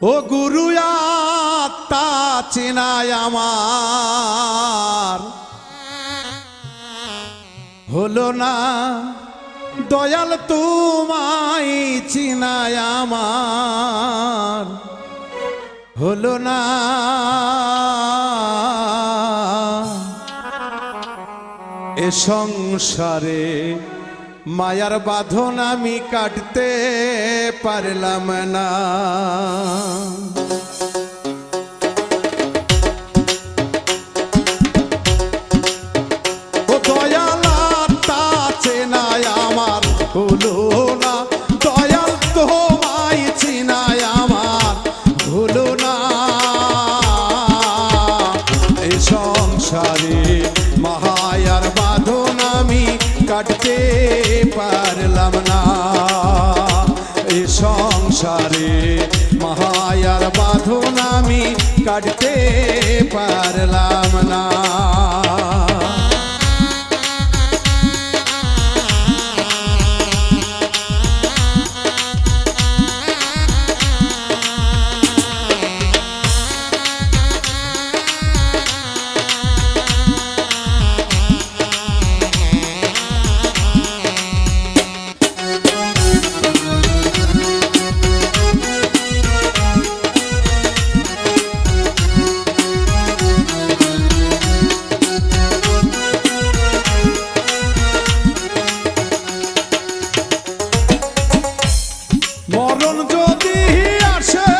ও গুরু আত্মা চেনায় আমার। হলো না দয়াল তোমায় চিনায় আমার। হলো না এ সংসারে মায়ার বাঁধন আমি কাটতে পারলাম না। কাটতে পারলাম না। এ সংসারে মহায়ার বাঁধন আমি কাটতে পারলাম না। যদি আসে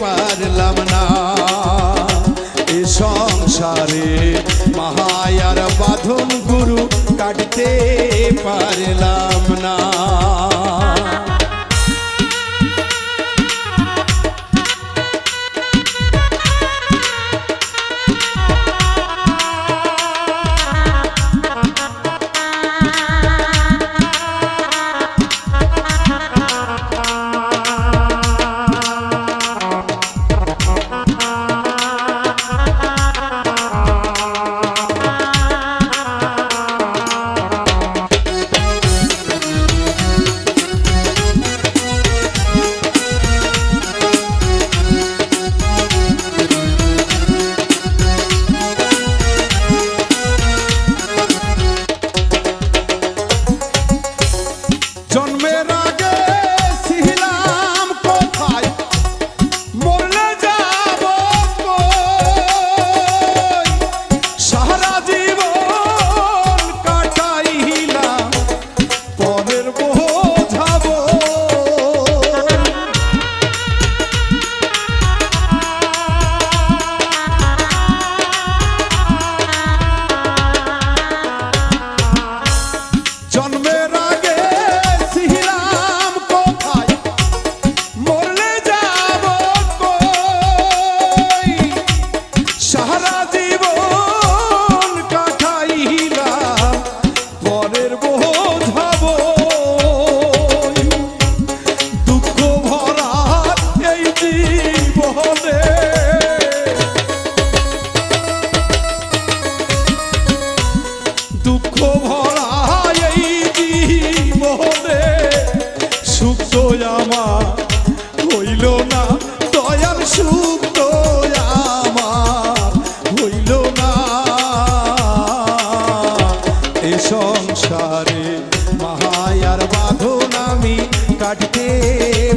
পারলাম না। এ সংসারে মহায়ার বাঁধন গুরু কাটতে পারলাম না।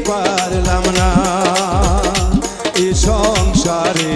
পারলাম না। এ সংসারে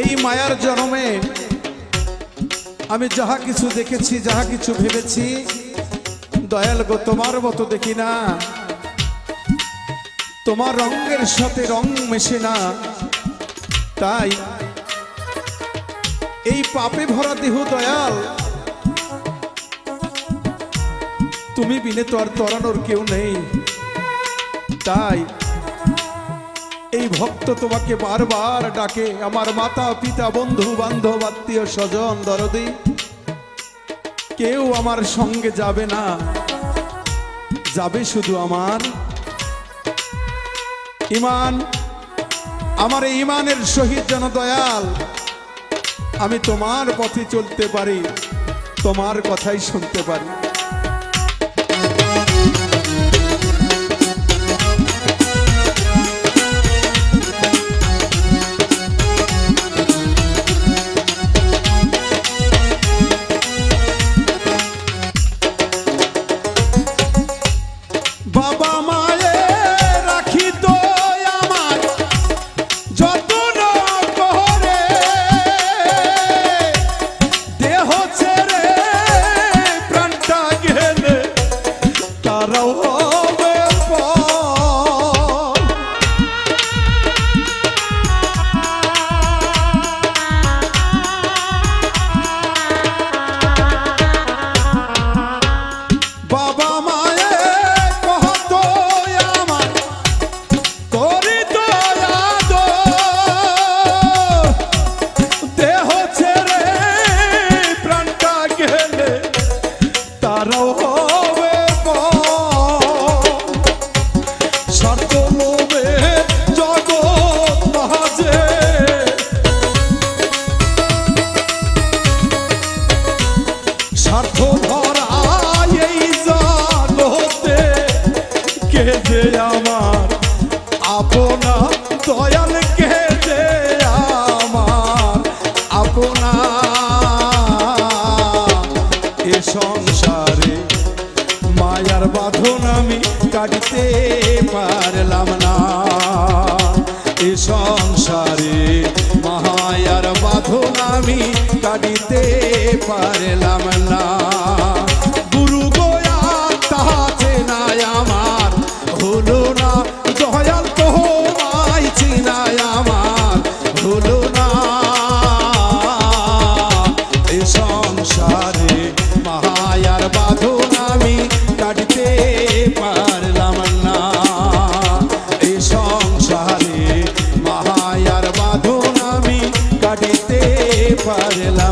এই মায়ার জন্মে আমি যাহা কিছু দেখেছি, যাহা কিছু ভেবেছি, দয়াল গো, তোমার মতো দেখি না। তোমার রঙের সাথে রং মেশে না। তাই এই পাপে ভরা দেহ দয়াল, তুমি বিনে তো আর তরানোর কেউ নেই। তাই এই ভক্ত তোমাকে বারবার ডাকে। আমার মাতা, পিতা, বন্ধু, বান্ধব, আত্মীয়, স্বজন, দরদি। কেউ আমার সঙ্গে যাবে না। যাবে শুধু আমার। ইমান, আমার এই ইমানের সহিত যেন দয়াল। আমি তোমার পথে চলতে পারি, তোমার কথাই শুনতে পারি। এ সংসারে, মায়ার বাঁধন আমি কাটতে পারলাম না। এ সংসারে মায়ার বাঁধন আমি কাটিতে পারলাম না। পারলাম